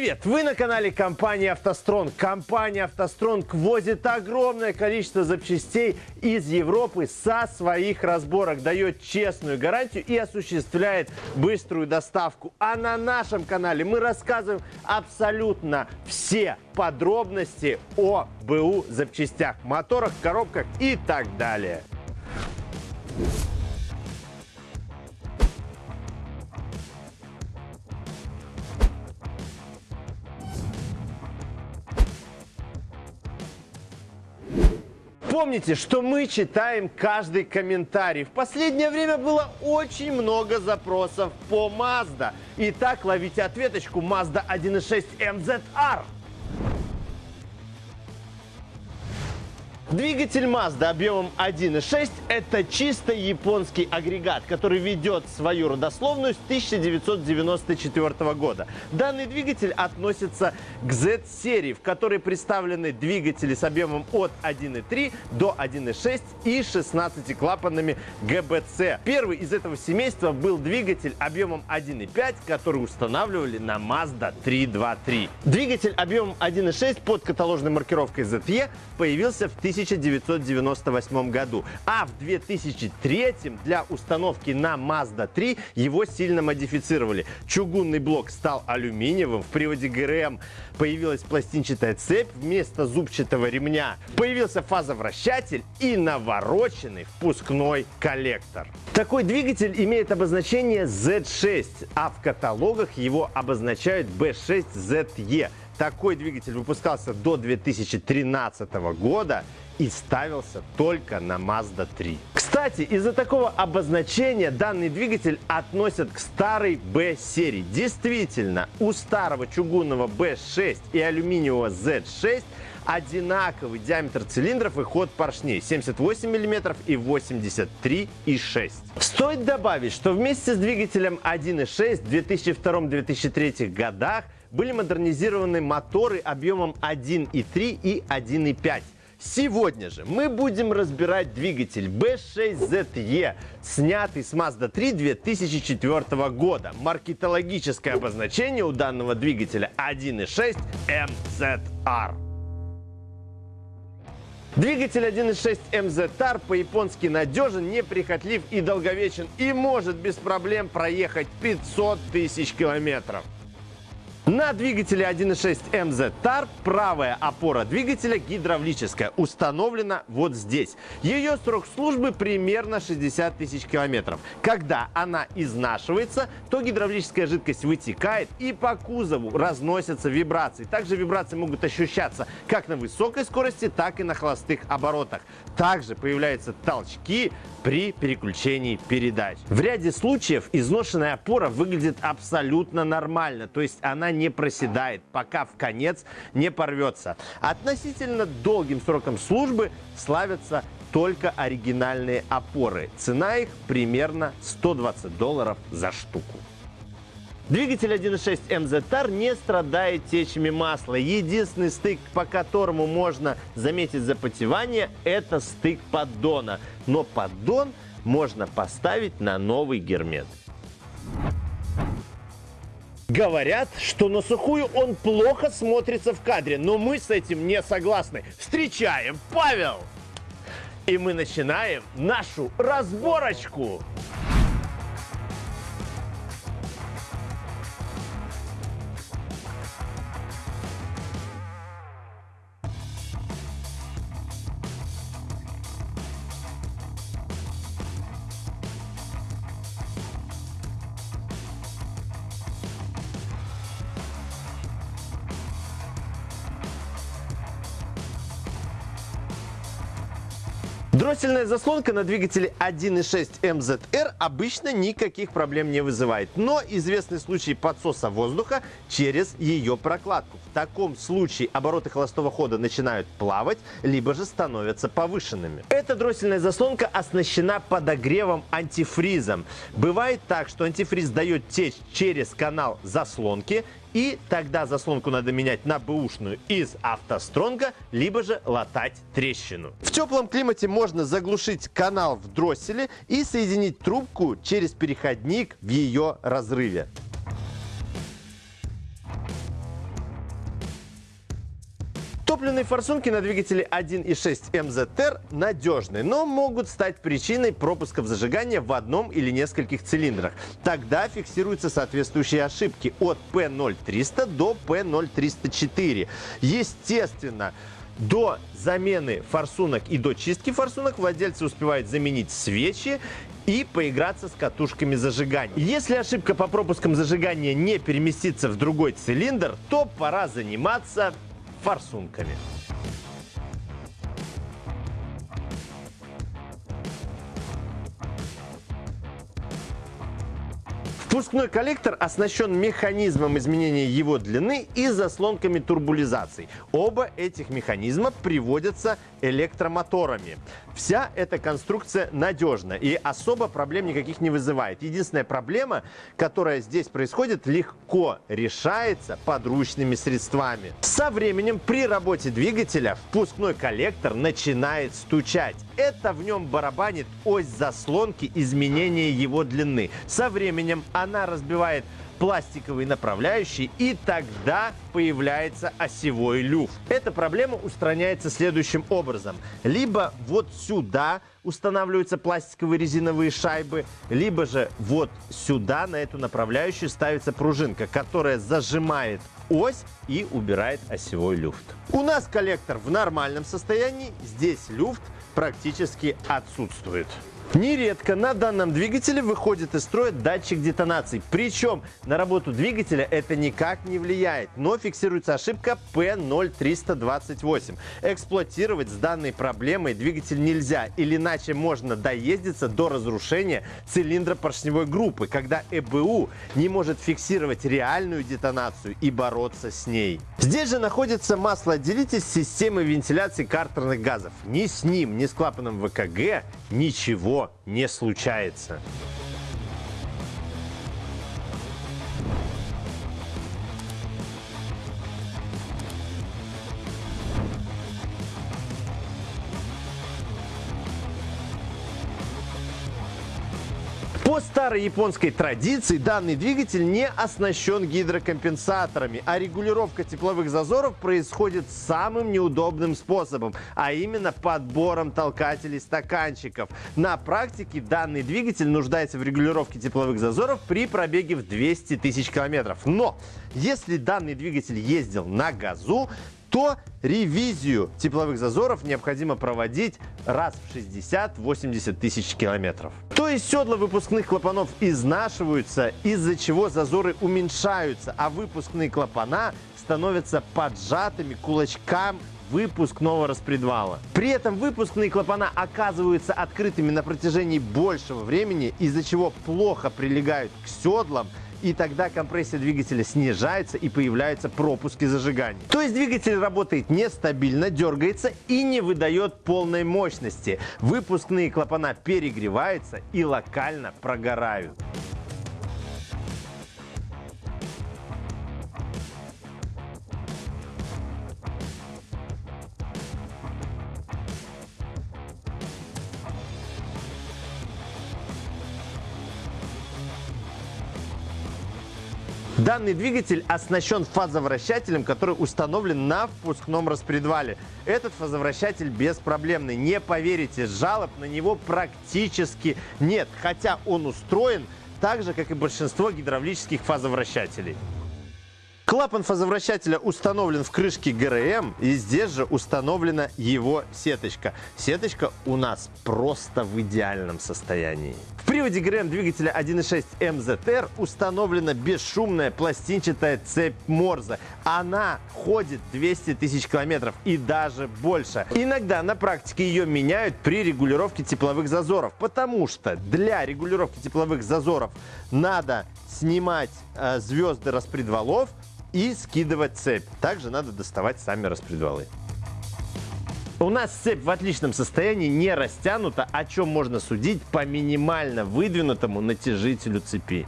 Привет! Вы на канале компании «АвтоСтронг». Компания «АвтоСтронг» возит огромное количество запчастей из Европы со своих разборок, дает честную гарантию и осуществляет быструю доставку. А на нашем канале мы рассказываем абсолютно все подробности о БУ запчастях, моторах, коробках и так далее. Помните, что мы читаем каждый комментарий. В последнее время было очень много запросов по Mazda. Итак, ловите ответочку Mazda 1.6 MZR. Двигатель Mazda объемом 1.6 – это чисто японский агрегат, который ведет свою родословную с 1994 года. Данный двигатель относится к Z-серии, в которой представлены двигатели с объемом от 1.3 до 1.6 и 16 клапанами ГБЦ. Первый из этого семейства был двигатель объемом 1.5, который устанавливали на Mazda 323. Двигатель объемом 1.6 под каталожной маркировкой ZE появился в 1900 1998 году. А в 2003 для установки на Mazda 3 его сильно модифицировали. Чугунный блок стал алюминиевым, в приводе ГРМ появилась пластинчатая цепь вместо зубчатого ремня, появился фазовращатель и навороченный впускной коллектор. Такой двигатель имеет обозначение Z6, а в каталогах его обозначают B6ZE. Такой двигатель выпускался до 2013 года и ставился только на Mazda 3. Кстати, из-за такого обозначения данный двигатель относят к старой B-серии. Действительно, у старого чугунного B6 и алюминиевого Z6 одинаковый диаметр цилиндров и ход поршней 78 мм и 83,6. Стоит добавить, что вместе с двигателем 1.6 в 2002-2003 годах были модернизированы моторы объемом 1.3 и 1.5. Сегодня же мы будем разбирать двигатель B6ZE, снятый с Mazda 3 2004 года. Маркетологическое обозначение у данного двигателя 1.6 MZR. Двигатель 1.6 MZR по-японски надежен, неприхотлив и долговечен и может без проблем проехать 500 тысяч километров. На двигателе 1.6 MZ TAR правая опора двигателя гидравлическая, установлена вот здесь. Ее срок службы примерно 60 тысяч километров. Когда она изнашивается, то гидравлическая жидкость вытекает и по кузову разносятся вибрации. Также вибрации могут ощущаться как на высокой скорости, так и на холостых оборотах. Также появляются толчки при переключении передач. В ряде случаев изношенная опора выглядит абсолютно нормально, то есть не проседает, пока в конец не порвется. Относительно долгим сроком службы славятся только оригинальные опоры. Цена их примерно 120 долларов за штуку. Двигатель 1.6 MZR не страдает течами масла. Единственный стык, по которому можно заметить запотевание, это стык поддона. Но поддон можно поставить на новый гермет. Говорят, что на сухую он плохо смотрится в кадре, но мы с этим не согласны. Встречаем Павел! И мы начинаем нашу разборочку. Дроссельная заслонка на двигателе 1.6 MZR обычно никаких проблем не вызывает, но известны случаи подсоса воздуха через ее прокладку. В таком случае обороты холостого хода начинают плавать, либо же становятся повышенными. Эта дроссельная заслонка оснащена подогревом антифризом. Бывает так, что антифриз дает течь через канал заслонки, и тогда заслонку надо менять на бэушную из автостронга, либо же латать трещину. В теплом климате можно заглушить канал в дросселе и соединить трубку через переходник в ее разрыве. Топливные форсунки на двигателе 1.6 MZR надежны, но могут стать причиной пропусков зажигания в одном или нескольких цилиндрах. Тогда фиксируются соответствующие ошибки от P0300 до P0304. Естественно, до замены форсунок и до чистки форсунок владельцы успевают заменить свечи и поиграться с катушками зажигания. Если ошибка по пропускам зажигания не переместится в другой цилиндр, то пора заниматься форсунками. Впускной коллектор оснащен механизмом изменения его длины и заслонками турбулизации. Оба этих механизма приводятся электромоторами. Вся эта конструкция надежна и особо проблем никаких не вызывает. Единственная проблема, которая здесь происходит, легко решается подручными средствами. Со временем при работе двигателя впускной коллектор начинает стучать. Это в нем барабанит ось заслонки изменения его длины. Со временем она разбивает пластиковые направляющие, и тогда появляется осевой люфт. Эта проблема устраняется следующим образом. Либо вот сюда устанавливаются пластиковые резиновые шайбы, либо же вот сюда на эту направляющую ставится пружинка, которая зажимает ось и убирает осевой люфт. У нас коллектор в нормальном состоянии, здесь люфт практически отсутствует. Нередко на данном двигателе выходит из строя датчик детонации. Причем на работу двигателя это никак не влияет, но фиксируется ошибка P0328. Эксплуатировать с данной проблемой двигатель нельзя, или иначе можно доездиться до разрушения цилиндра поршневой группы, когда ЭБУ не может фиксировать реальную детонацию и бороться с ней. Здесь же находится маслоотделитель системы вентиляции картерных газов. Ни с ним, ни с клапаном ВКГ ничего не случается. Старой японской традиции данный двигатель не оснащен гидрокомпенсаторами, а регулировка тепловых зазоров происходит самым неудобным способом, а именно подбором толкателей стаканчиков. На практике данный двигатель нуждается в регулировке тепловых зазоров при пробеге в 200 тысяч километров. Но если данный двигатель ездил на газу, то ревизию тепловых зазоров необходимо проводить раз в 60-80 тысяч километров. То есть седла выпускных клапанов изнашиваются, из-за чего зазоры уменьшаются, а выпускные клапана становятся поджатыми кулачкам выпускного распредвала. При этом выпускные клапана оказываются открытыми на протяжении большего времени, из-за чего плохо прилегают к седлам, и тогда компрессия двигателя снижается и появляются пропуски зажигания. То есть двигатель работает нестабильно, дергается и не выдает полной мощности. Выпускные клапана перегреваются и локально прогорают. Данный двигатель оснащен фазовращателем, который установлен на впускном распредвале. Этот фазовращатель беспроблемный. Не поверите, жалоб на него практически нет, хотя он устроен так же, как и большинство гидравлических фазовращателей. Клапан фазовращателя установлен в крышке ГРМ, и здесь же установлена его сеточка. Сеточка у нас просто в идеальном состоянии. В приводе ГРМ двигателя 1.6 MZR установлена бесшумная пластинчатая цепь Морзе. Она ходит 200 тысяч километров и даже больше. Иногда на практике ее меняют при регулировке тепловых зазоров, потому что для регулировки тепловых зазоров надо снимать э, звезды распредвалов, и скидывать цепь. Также надо доставать сами распредвалы. У нас цепь в отличном состоянии, не растянута, о чем можно судить по минимально выдвинутому натяжителю цепи.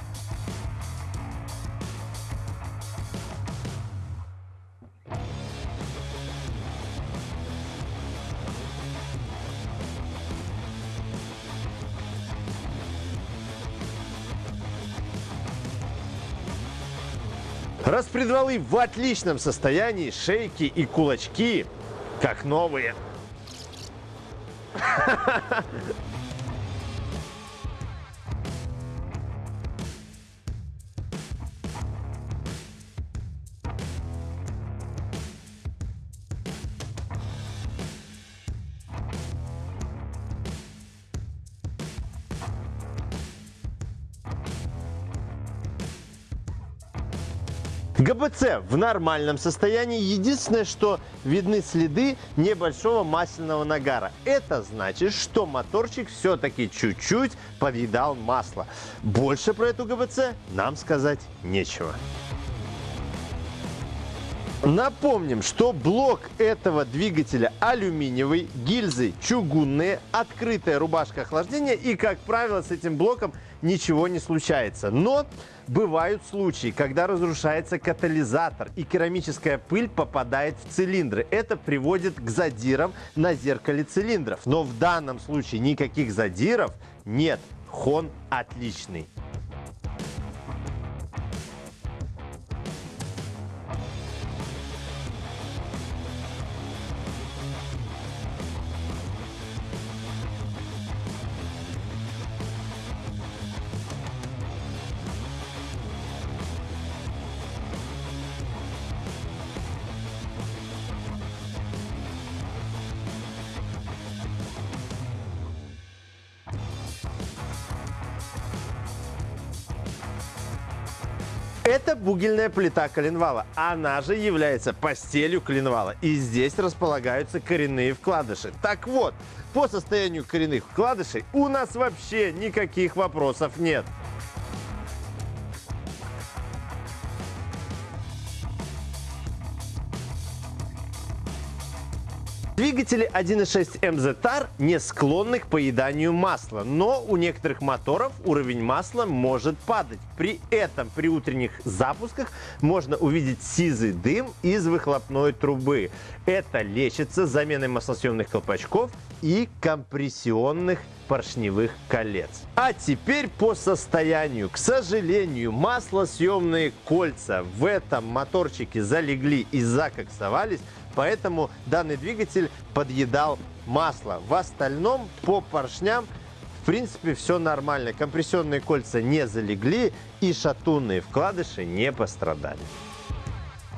Распредвалы в отличном состоянии, шейки и кулачки как новые. ГБЦ в нормальном состоянии. Единственное, что видны следы небольшого масляного нагара. Это значит, что моторчик все-таки чуть-чуть подъедал масло. Больше про эту ГБЦ нам сказать нечего. Напомним, что блок этого двигателя алюминиевый, гильзы чугунные, открытая рубашка охлаждения и, как правило, с этим блоком ничего не случается. Но бывают случаи, когда разрушается катализатор и керамическая пыль попадает в цилиндры. Это приводит к задирам на зеркале цилиндров. Но в данном случае никаких задиров нет. Хон отличный. Это бугельная плита коленвала. Она же является постелью коленвала. И здесь располагаются коренные вкладыши. Так вот, по состоянию коренных вкладышей у нас вообще никаких вопросов нет. Двигатели 1.6 MZR не склонны к поеданию масла, но у некоторых моторов уровень масла может падать. При этом при утренних запусках можно увидеть сизый дым из выхлопной трубы. Это лечится заменой маслосъемных колпачков и компрессионных поршневых колец. А теперь по состоянию. К сожалению, маслосъемные кольца в этом моторчике залегли и закоксовались, поэтому данный двигатель подъедал масло. В остальном по поршням в принципе все нормально. Компрессионные кольца не залегли и шатунные вкладыши не пострадали.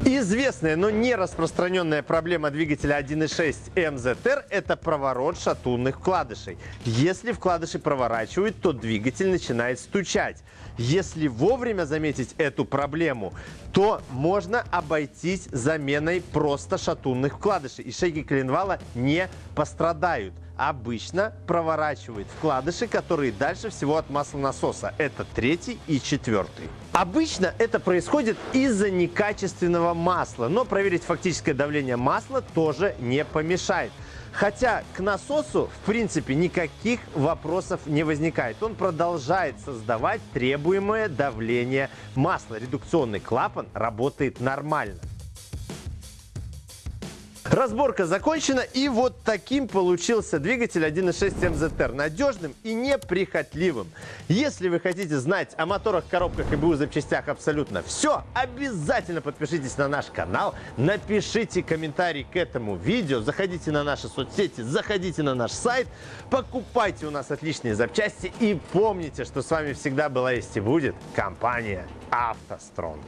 Известная, но не распространенная проблема двигателя 1.6 MZR – это проворот шатунных вкладышей. Если вкладыши проворачивают, то двигатель начинает стучать. Если вовремя заметить эту проблему, то можно обойтись заменой просто шатунных вкладышей, и шейки коленвала не пострадают обычно проворачивает вкладыши, которые дальше всего от маслонасоса. Это третий и четвертый. Обычно это происходит из-за некачественного масла, но проверить фактическое давление масла тоже не помешает. Хотя к насосу, в принципе, никаких вопросов не возникает. Он продолжает создавать требуемое давление масла. Редукционный клапан работает нормально. Разборка закончена и вот таким получился двигатель 1.6 MZR. Надежным и неприхотливым. Если вы хотите знать о моторах, коробках и БУ запчастях абсолютно все, обязательно подпишитесь на наш канал, напишите комментарий к этому видео, заходите на наши соцсети, заходите на наш сайт, покупайте у нас отличные запчасти и помните, что с вами всегда была есть и будет компания «АвтоСтронг».